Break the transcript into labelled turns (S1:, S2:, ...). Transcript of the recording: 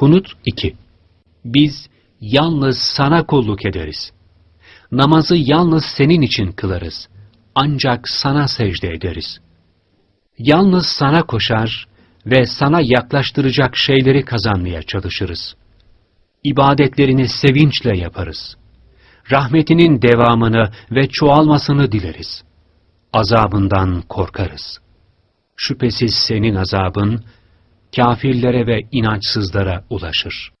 S1: Kunut 2 Biz yalnız sana kulluk ederiz. Namazı yalnız senin için kılarız. Ancak sana secde ederiz. Yalnız sana koşar ve sana yaklaştıracak şeyleri kazanmaya çalışırız. İbadetlerini sevinçle yaparız. Rahmetinin devamını ve çoğalmasını dileriz. Azabından korkarız. Şüphesiz senin azabın, kafirlere ve inançsızlara ulaşır.